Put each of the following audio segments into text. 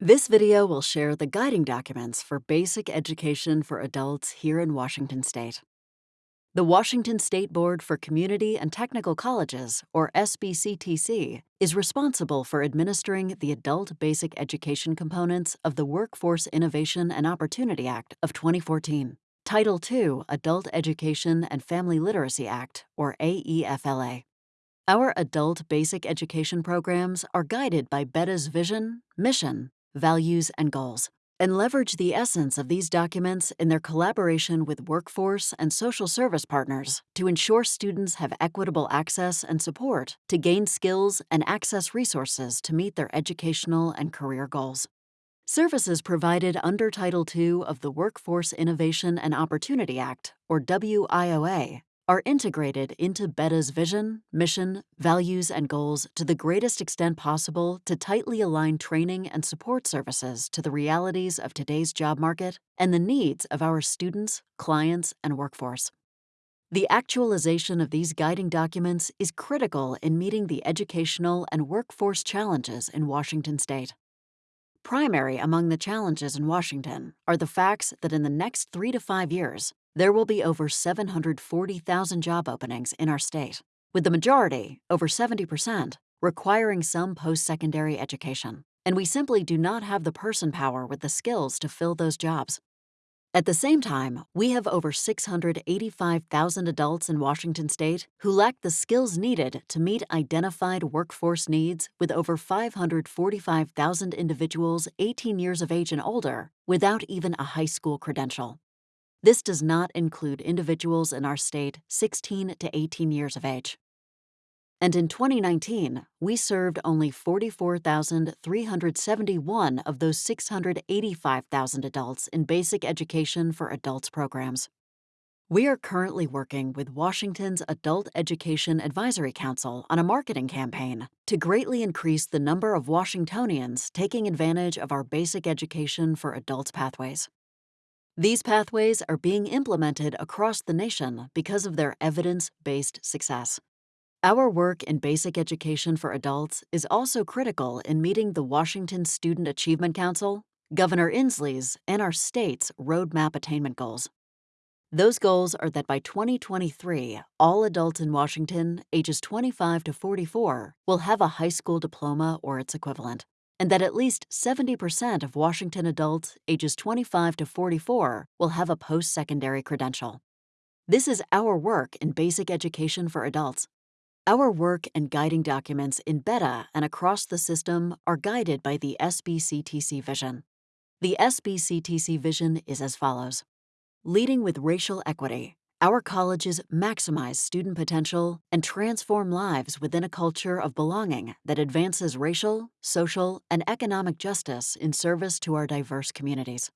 This video will share the guiding documents for basic education for adults here in Washington State. The Washington State Board for Community and Technical Colleges, or SBCTC, is responsible for administering the adult basic education components of the Workforce Innovation and Opportunity Act of 2014, Title II Adult Education and Family Literacy Act, or AEFLA. Our adult basic education programs are guided by BEdA's vision, mission, values, and goals, and leverage the essence of these documents in their collaboration with workforce and social service partners to ensure students have equitable access and support to gain skills and access resources to meet their educational and career goals. Services provided under Title II of the Workforce Innovation and Opportunity Act, or WIOA, are integrated into BEdA's vision, mission, values, and goals to the greatest extent possible to tightly align training and support services to the realities of today's job market and the needs of our students, clients, and workforce. The actualization of these guiding documents is critical in meeting the educational and workforce challenges in Washington state. Primary among the challenges in Washington are the facts that in the next three to five years, there will be over 740,000 job openings in our state, with the majority, over 70%, requiring some post secondary education. And we simply do not have the person power with the skills to fill those jobs. At the same time, we have over 685,000 adults in Washington state who lack the skills needed to meet identified workforce needs with over 545,000 individuals 18 years of age and older without even a high school credential. This does not include individuals in our state 16 to 18 years of age. And in 2019, we served only 44,371 of those 685,000 adults in basic education for adults programs. We are currently working with Washington's Adult Education Advisory Council on a marketing campaign to greatly increase the number of Washingtonians taking advantage of our basic education for adults pathways. These pathways are being implemented across the nation because of their evidence based success. Our work in basic education for adults is also critical in meeting the Washington Student Achievement Council, Governor Inslee's, and our state's roadmap attainment goals. Those goals are that by 2023, all adults in Washington ages 25 to 44 will have a high school diploma or its equivalent and that at least 70% of Washington adults ages 25 to 44 will have a post secondary credential. This is our work in basic education for adults. Our work and guiding documents in BEdA and across the system are guided by the SBCTC vision. The SBCTC vision is as follows Leading with racial equity, our colleges maximize student potential and transform lives within a culture of belonging that advances racial, social, and economic justice in service to our diverse communities.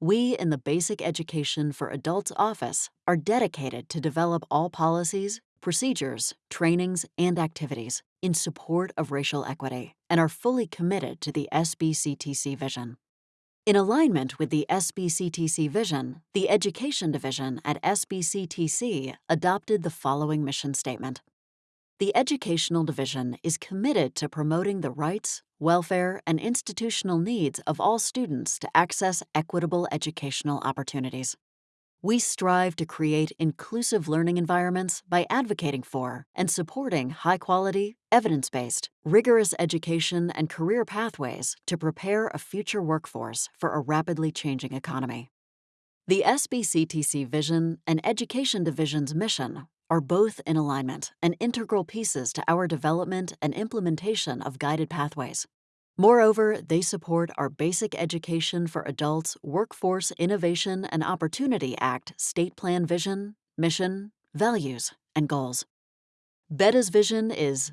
We in the Basic Education for Adults Office are dedicated to develop all policies, procedures, trainings, and activities in support of racial equity and are fully committed to the SBCTC vision. In alignment with the SBCTC vision, the Education Division at SBCTC adopted the following mission statement. The Educational Division is committed to promoting the rights, welfare, and institutional needs of all students to access equitable educational opportunities. We strive to create inclusive learning environments by advocating for and supporting high quality, evidence based, rigorous education and career pathways to prepare a future workforce for a rapidly changing economy. The SBCTC vision and Education Division's mission are both in alignment and integral pieces to our development and implementation of guided pathways. Moreover, they support our Basic Education for Adults Workforce Innovation and Opportunity Act state plan vision, mission, values, and goals. BEdA's vision is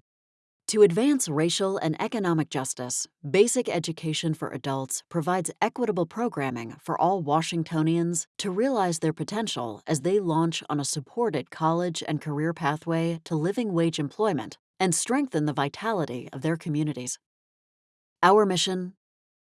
to advance racial and economic justice, Basic Education for Adults provides equitable programming for all Washingtonians to realize their potential as they launch on a supported college and career pathway to living wage employment and strengthen the vitality of their communities. Our mission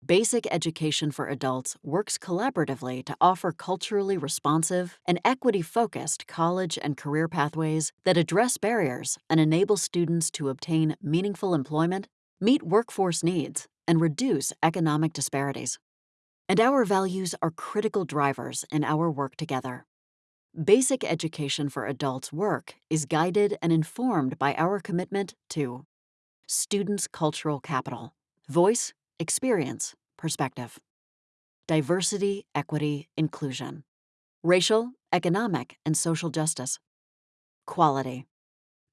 Basic Education for Adults works collaboratively to offer culturally responsive and equity focused college and career pathways that address barriers and enable students to obtain meaningful employment, meet workforce needs, and reduce economic disparities. And our values are critical drivers in our work together. Basic education for adults work is guided and informed by our commitment to students' cultural capital, voice, experience, perspective, diversity, equity, inclusion, racial, economic, and social justice, quality,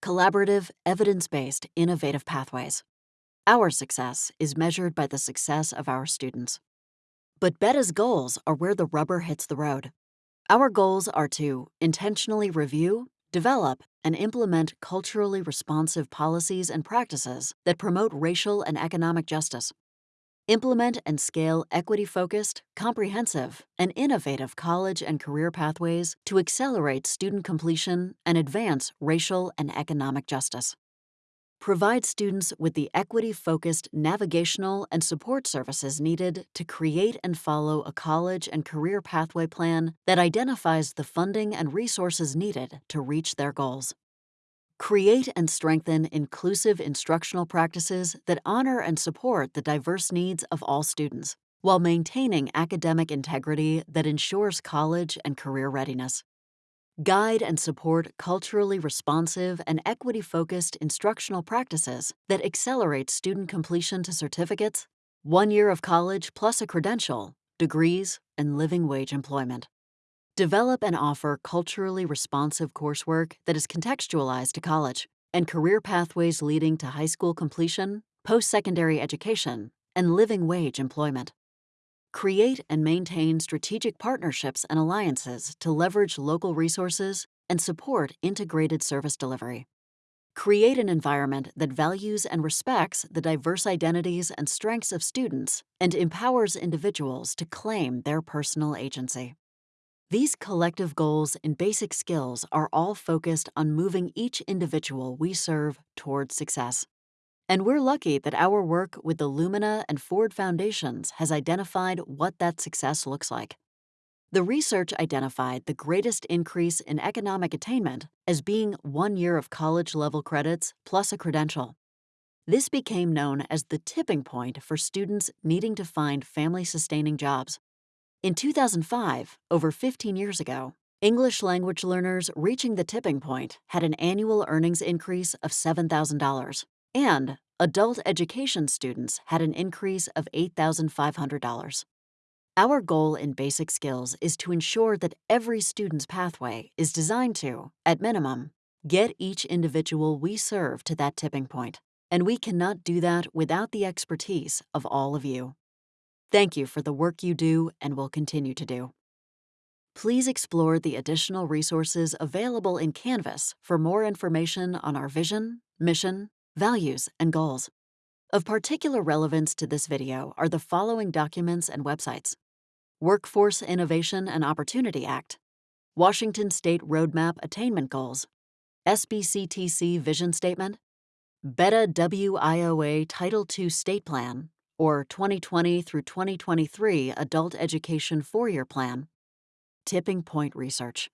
collaborative, evidence based, innovative pathways. Our success is measured by the success of our students. But BEdA's goals are where the rubber hits the road. Our goals are to intentionally review, develop, and implement culturally responsive policies and practices that promote racial and economic justice. Implement and scale equity focused, comprehensive, and innovative college and career pathways to accelerate student completion and advance racial and economic justice provide students with the equity-focused navigational and support services needed to create and follow a college and career pathway plan that identifies the funding and resources needed to reach their goals. Create and strengthen inclusive instructional practices that honor and support the diverse needs of all students, while maintaining academic integrity that ensures college and career readiness guide and support culturally responsive and equity focused instructional practices that accelerate student completion to certificates, one year of college plus a credential, degrees, and living wage employment. Develop and offer culturally responsive coursework that is contextualized to college and career pathways leading to high school completion, post secondary education, and living wage employment. Create and maintain strategic partnerships and alliances to leverage local resources and support integrated service delivery. Create an environment that values and respects the diverse identities and strengths of students and empowers individuals to claim their personal agency. These collective goals and basic skills are all focused on moving each individual we serve toward success. And we're lucky that our work with the Lumina and Ford Foundations has identified what that success looks like. The research identified the greatest increase in economic attainment as being one year of college level credits plus a credential. This became known as the tipping point for students needing to find family sustaining jobs. In 2005, over 15 years ago, English language learners reaching the tipping point had an annual earnings increase of $7,000 and adult education students had an increase of $8,500. Our goal in Basic Skills is to ensure that every student's pathway is designed to, at minimum, get each individual we serve to that tipping point, and we cannot do that without the expertise of all of you. Thank you for the work you do and will continue to do. Please explore the additional resources available in Canvas for more information on our vision, mission, values, and goals. Of particular relevance to this video are the following documents and websites. Workforce Innovation and Opportunity Act, Washington State Roadmap Attainment Goals, SBCTC Vision Statement, BEdA WIOA Title II State Plan, or 2020 through 2023 Adult Education Four-Year Plan, Tipping Point Research.